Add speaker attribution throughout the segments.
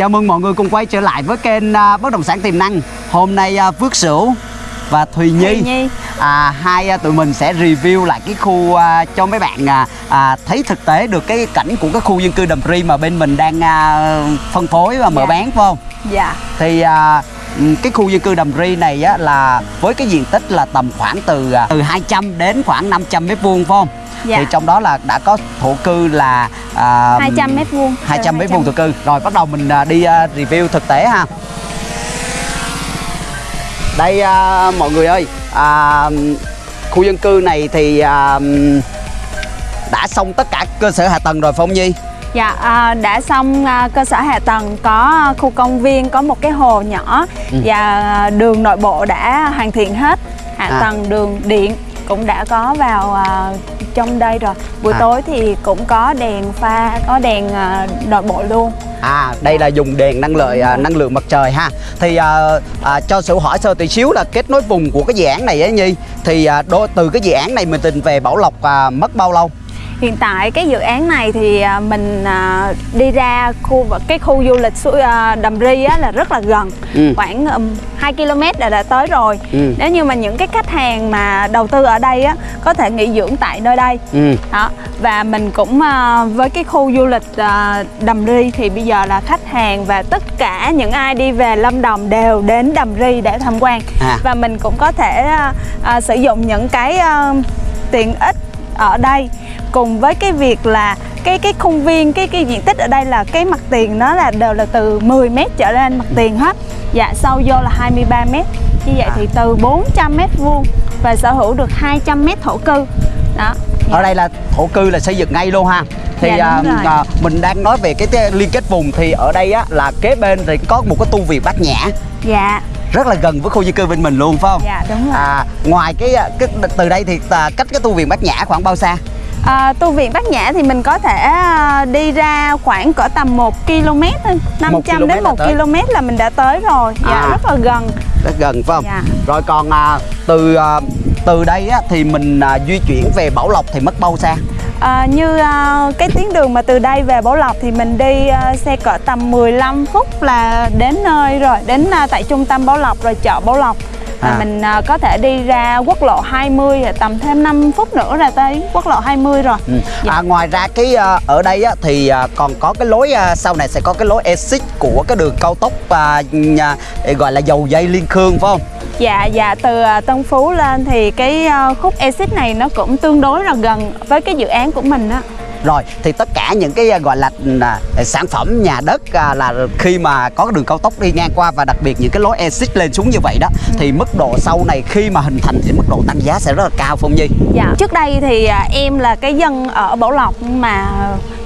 Speaker 1: Chào mừng mọi người cùng quay trở lại với kênh à, Bất động sản tiềm năng. Hôm nay à, Phước Sửu và Thùy Nhi,
Speaker 2: Thùy Nhi.
Speaker 1: À, hai à, tụi mình sẽ review lại cái khu à, cho mấy bạn à, à, thấy thực tế được cái cảnh của cái khu dân cư Đầm Ri mà bên mình đang à, phân phối và mở
Speaker 2: Dạ.
Speaker 1: bán phải không?
Speaker 2: Dạ.
Speaker 1: Thì à, ừm, cái khu dân cư Đầm Ri này á, là với cái diện tích là tầm khoảng từ từ 200 đến khoảng 500 mét vuông phải không?
Speaker 2: Dạ.
Speaker 1: Thì trong đó là đã có thổ cư là à,
Speaker 2: 200 mét vuông.
Speaker 1: 200
Speaker 2: Từ
Speaker 1: mét vuông thổ cư. Rồi bắt đầu mình à, đi à, review thực tế ha. Đây à, mọi người ơi, à, khu dân cư này thì à, đã xong tất cả cơ sở hạ tầng rồi Phong Nhi.
Speaker 2: Dạ, à, đã xong à, cơ sở hạ tầng có khu công viên, có một cái hồ nhỏ
Speaker 1: Ừ.
Speaker 2: và đường nội bộ đã hoàn thiện hết. Hạ
Speaker 1: À.
Speaker 2: tầng đường điện cũng đã có vào à, trong đây rồi. Buổi
Speaker 1: À.
Speaker 2: tối thì cũng có đèn pha, có đèn à, nội bộ luôn.
Speaker 1: À, đây là dùng đèn năng lượng à, năng lượng mặt trời ha. Thì à, à, cho sự hỏi sơ tí xíu là kết nối vùng của cái dự án này á Nhi. Thì à, đo, từ cái dự án này mình tình về Bảo Lộc à, mất bao lâu?
Speaker 2: Hiện tại cái dự án này thì à, mình à, đi ra khu cái khu du lịch suối à, Đầm Ri á, là rất là gần,
Speaker 1: Ừ.
Speaker 2: khoảng um, 2 km là đã tới rồi.
Speaker 1: Ừ.
Speaker 2: Nếu như mà những cái khách hàng mà đầu tư ở đây á có thể nghỉ dưỡng tại nơi đây.
Speaker 1: Ừ.
Speaker 2: Đó. Và mình cũng với cái khu du lịch Đầm Ri thì bây giờ là khách hàng và tất cả những ai đi về Lâm Đồng đều đến Đầm Ri để tham quan.
Speaker 1: À.
Speaker 2: Và mình cũng có thể sử dụng những cái tiện ích ở đây cùng với cái việc là cái cái khuôn viên cái cái diện tích ở đây là cái mặt tiền nó là đều là từ 10 m trở lên mặt tiền hết. Dạ sâu vô là 23 m. Như vậy
Speaker 1: À.
Speaker 2: thì từ 400 m vuông và sở hữu được 200 m thổ cư. Đó.
Speaker 1: Ở đây là thổ cư là xây dựng ngay luôn ha. Thì
Speaker 2: Dạ,
Speaker 1: à,
Speaker 2: rồi.
Speaker 1: à, mình đang nói về cái te- liên kết vùng thì ở đây á là kế bên thì có một cái tu viện Bát Nhã
Speaker 2: Dạ,
Speaker 1: rất là gần với khu dân cư bên mình luôn phải không?
Speaker 2: dạ đúng rồi.
Speaker 1: À, ngoài cái, cái từ đây thì à, cách cái tu viện Bát Nhã khoảng bao xa?
Speaker 2: À, tu viện Bát Nhã thì mình có thể à, đi ra khoảng cỡ tầm 1 km thôi, 500
Speaker 1: km
Speaker 2: đến
Speaker 1: là
Speaker 2: 1
Speaker 1: tới.
Speaker 2: km là mình đã tới rồi. Dạ,
Speaker 1: À.
Speaker 2: rất là gần.
Speaker 1: rất gần phải không?
Speaker 2: Dạ.
Speaker 1: Rồi còn à, từ à, từ đây á, thì mình à, di chuyển về Bảo Lộc thì mất bao xa?
Speaker 2: À, như à, cái tuyến đường mà từ đây về Bảo Lộc thì mình đi à, xe cỡ tầm 15 phút là đến nơi rồi, đến à, tại trung tâm Bảo Lộc rồi chợ Bảo Lộc. Và
Speaker 1: À.
Speaker 2: mình à, có thể đi ra quốc lộ 20 rồi tầm thêm 5 phút nữa là tới quốc lộ 20 rồi.
Speaker 1: Ừ.
Speaker 2: Dạ.
Speaker 1: À, ngoài ra cái à, ở đây á, thì à, còn có cái lối à, sau này sẽ có cái lối exit của cái đường cao tốc à, nhà, gọi là dầu dây liên khương phải không?
Speaker 2: Dạ, dạ từ à, Tân Phú lên thì cái à, khúc exit này nó cũng tương đối là gần với cái dự án của mình á.
Speaker 1: Rồi thì tất cả những cái à, gọi là à, sản phẩm nhà đất à, là khi mà có đường cao tốc đi ngang qua và đặc biệt những cái lối exit lên xuống như vậy đó thì mức độ sau này khi mà hình thành thì mức độ tăng giá sẽ rất là cao Phong Nhi.
Speaker 2: Dạ. Trước đây thì em là cái dân ở Bảo Lộc mà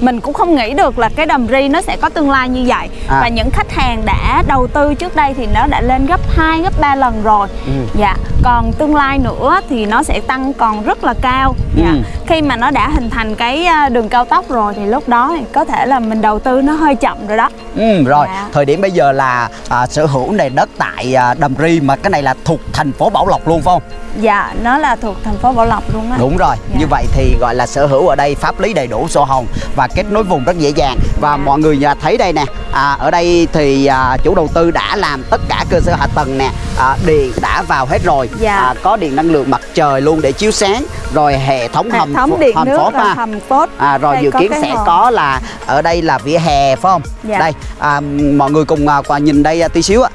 Speaker 2: mình cũng không nghĩ được là cái đầm ri nó sẽ có tương lai như vậy.
Speaker 1: À.
Speaker 2: Và những khách hàng đã đầu tư trước đây thì nó đã lên gấp 2, gấp 3 lần rồi.
Speaker 1: Ừ.
Speaker 2: Dạ. Còn tương lai nữa thì nó sẽ tăng còn rất là cao. Dạ.
Speaker 1: Ừ.
Speaker 2: Khi mà nó đã hình thành cái à, đường cao tốc rồi thì lúc đó thì có thể là mình đầu tư nó hơi chậm rồi đó.
Speaker 1: Ừ, rồi
Speaker 2: Dạ.
Speaker 1: thời điểm bây giờ là à, sở hữu này đất tại à, Đầm Ri mà cái này là thuộc thành phố Bảo Lộc luôn phải không?
Speaker 2: Dạ, nó là thuộc thành phố Bảo Lộc luôn á.
Speaker 1: Đúng rồi,
Speaker 2: Dạ.
Speaker 1: như vậy thì gọi là sở hữu ở đây pháp lý đầy đủ sổ hồng và kết nối vùng rất dễ dàng và
Speaker 2: Dạ.
Speaker 1: mọi người à, thấy đây nè à, ở đây thì à, chủ đầu tư đã làm tất cả cơ sở hạ tầng nè à, điện đã vào hết rồi
Speaker 2: Dạ.
Speaker 1: à, có điện năng lượng mặt trời luôn để chiếu sáng rồi hệ thống
Speaker 2: Hệ
Speaker 1: hầm
Speaker 2: thống điện
Speaker 1: hầm
Speaker 2: nước
Speaker 1: phốt ha.
Speaker 2: hầm phốt.
Speaker 1: À, rồi
Speaker 2: Đây
Speaker 1: dự kiến sẽ
Speaker 2: hồ.
Speaker 1: có là ở đây là vỉa hè phải không?
Speaker 2: Dạ.
Speaker 1: Đây à, mọi người cùng à, nhìn đây à, tí xíu ạ.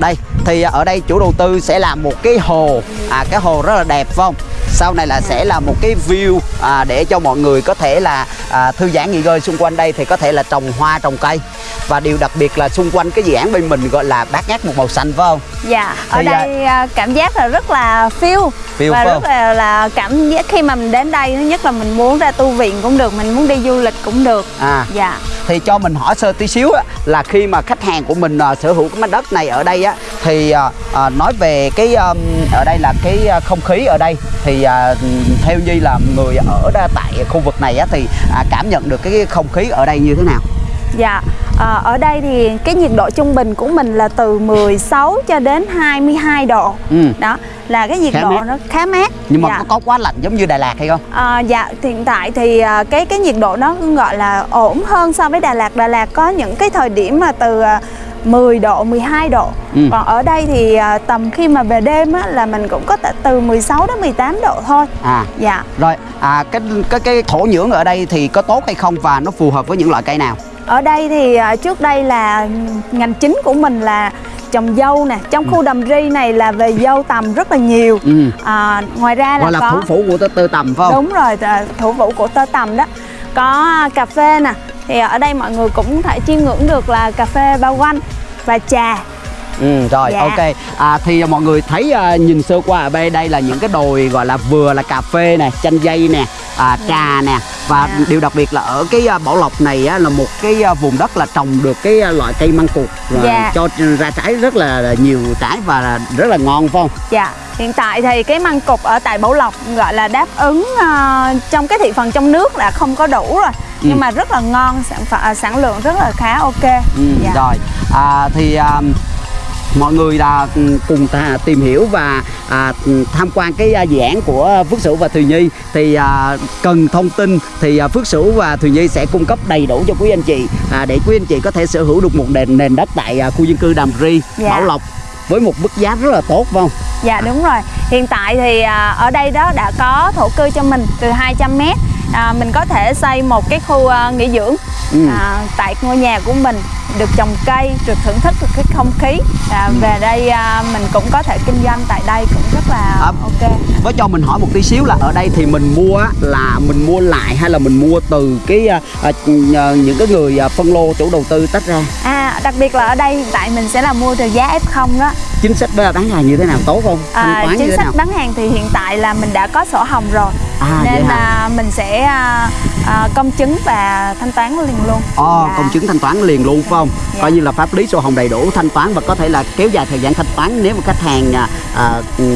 Speaker 1: Đây thì ở đây chủ đầu tư sẽ làm một cái hồ à cái hồ rất là đẹp phải không? Sau này là sẽ là một cái view à, để cho mọi người có thể là à, thư giãn nghỉ ngơi xung quanh đây thì có thể là trồng hoa trồng cây và điều đặc biệt là xung quanh cái dự án bên mình gọi là bát ngát một màu xanh phải không?
Speaker 2: Dạ, ở
Speaker 1: Thì, à,
Speaker 2: đây à, cảm giác là rất là Feel và rất là, là cảm giác khi mà mình đến đây thứ nhất là mình muốn ra tu viện cũng được, mình muốn đi du lịch cũng được.
Speaker 1: À
Speaker 2: Dạ.
Speaker 1: thì cho mình hỏi sơ tí xíu á, là khi mà khách hàng của mình à, sở hữu cái mảnh đất này ở đây á thì à, à, nói về cái um, ở đây là cái không khí ở đây thì à, theo Nhi là người ở tại khu vực này á thì à, cảm nhận được cái không khí ở đây như thế nào?
Speaker 2: Dạ, à, ở đây thì cái nhiệt độ trung bình của mình là từ 16 cho đến 22 độ.
Speaker 1: Ừ.
Speaker 2: Đó, là cái nhiệt
Speaker 1: Khá
Speaker 2: độ
Speaker 1: mát.
Speaker 2: nó khá mát.
Speaker 1: nhưng mà
Speaker 2: dạ.
Speaker 1: có, có quá lạnh giống như Đà Lạt hay không
Speaker 2: À, dạ, hiện tại thì à, cái cái nhiệt độ nó gọi là ổn hơn so với Đà Lạt. Đà Lạt có những cái thời điểm mà từ à, 10 độ, 12 độ.
Speaker 1: Ừ.
Speaker 2: Còn ở đây thì à, tầm khi mà về đêm á, là mình cũng có từ 16 đến 18 độ thôi.
Speaker 1: à
Speaker 2: Dạ.
Speaker 1: rồi à cái cái cái thổ nhưỡng ở đây thì có tốt hay không và nó phù hợp với những loại cây nào
Speaker 2: Ở đây thì à, trước đây là ngành chính của mình là trồng dâu nè. Trong khu đầm ri này là về dâu tầm rất là nhiều.
Speaker 1: ừ.
Speaker 2: À, ngoài ra là
Speaker 1: là
Speaker 2: có
Speaker 1: thủ phủ của tơ, tơ tầm phải không
Speaker 2: đúng rồi à, thủ phủ của tơ tầm đó có cà phê nè thì ở đây mọi người cũng thể chiêm ngưỡng được là cà phê bao quanh và trà
Speaker 1: Ừ, rồi
Speaker 2: Dạ.
Speaker 1: ok à, thì mọi người thấy à, nhìn sơ qua ở đây đây là những cái đồi gọi là vừa là cà phê nè chanh dây nè à, trà nè và
Speaker 2: Dạ.
Speaker 1: điều đặc biệt là ở cái à, bảo lộc này á, là một cái à, vùng đất là trồng được cái à, loại cây măng cụt
Speaker 2: Dạ.
Speaker 1: cho ra trái rất là nhiều trái và rất là ngon phải không
Speaker 2: dạ hiện tại thì cái măng cục ở tại Bảo Lộc gọi là đáp ứng à, trong cái thị phần trong nước là không có đủ rồi nhưng mà rất là ngon sản phẩm à, sản lượng rất là khá ok
Speaker 1: Ừ,
Speaker 2: dạ.
Speaker 1: Rồi à, thì à, mọi người là ừ, cùng ta tìm hiểu và à, ừ, tham quan cái à, dự án của Phước Sửu và Thùy Nhi thì à, cần thông tin thì à, Phước Sửu và Thùy Nhi sẽ cung cấp đầy đủ cho quý anh chị à, để quý anh chị có thể sở hữu được một nền nền đất tại à, khu dân cư Đàm Ri,
Speaker 2: Dạ.
Speaker 1: Bảo Lộc với một mức giá rất là tốt phải không?
Speaker 2: Dạ đúng rồi. Hiện tại thì à, ở đây đó đã có thổ cư cho mình từ 200 m. À, mình có thể xây một cái khu à, nghỉ dưỡng
Speaker 1: Ừ.
Speaker 2: à, tại ngôi nhà của mình được trồng cây, được thưởng thức được cái không khí. À,
Speaker 1: Ừ.
Speaker 2: Về đây à, mình cũng có thể kinh doanh tại đây cũng rất là
Speaker 1: À,
Speaker 2: ok.
Speaker 1: Với cho mình hỏi một tí xíu là ở đây thì mình mua á, là mình mua lại hay là mình mua từ cái à, à, những cái người à, phân lô chủ đầu tư tách ra
Speaker 2: À, đặc biệt là ở đây hiện tại mình sẽ là mua từ giá F0 đó.
Speaker 1: chính sách bán hàng như thế nào tốt không
Speaker 2: À, chính sách
Speaker 1: nào
Speaker 2: bán hàng thì hiện tại là mình đã có sổ hồng rồi.
Speaker 1: À,
Speaker 2: nên là mình sẽ à, à, công chứng và thanh toán liền luôn.
Speaker 1: Ồ,
Speaker 2: Dạ.
Speaker 1: công chứng thanh toán liền luôn phải không?
Speaker 2: Dạ.
Speaker 1: Coi như là pháp lý sổ hồng đầy đủ thanh toán và có thể là kéo dài thời gian thanh toán nếu mà khách hàng à, à,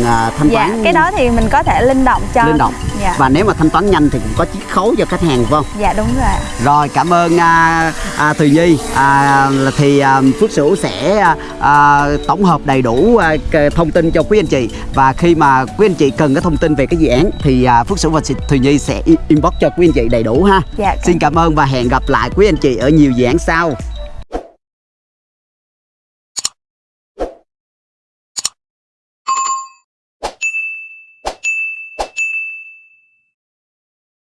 Speaker 1: à, thanh
Speaker 2: Dạ,
Speaker 1: toán
Speaker 2: cái đó thì mình có thể linh động cho
Speaker 1: linh động.
Speaker 2: Dạ,
Speaker 1: Và nếu mà thanh toán nhanh thì cũng có chiết khấu cho khách hàng phải không?
Speaker 2: dạ đúng rồi.
Speaker 1: Rồi cảm ơn à, à, Thùy Nhi à, thì à, Phước Sửu sẽ à, à, tổng hợp đầy đủ à, thông tin cho quý anh chị và khi mà quý anh chị cần cái thông tin về cái dự án thì à, Phước Sửu và Thùy Nhi sẽ inbox cho quý anh chị đầy đủ ha.
Speaker 2: Dạ,
Speaker 1: Xin cảm ơn và hẹn gặp lại quý anh chị ở nhiều dự án sau.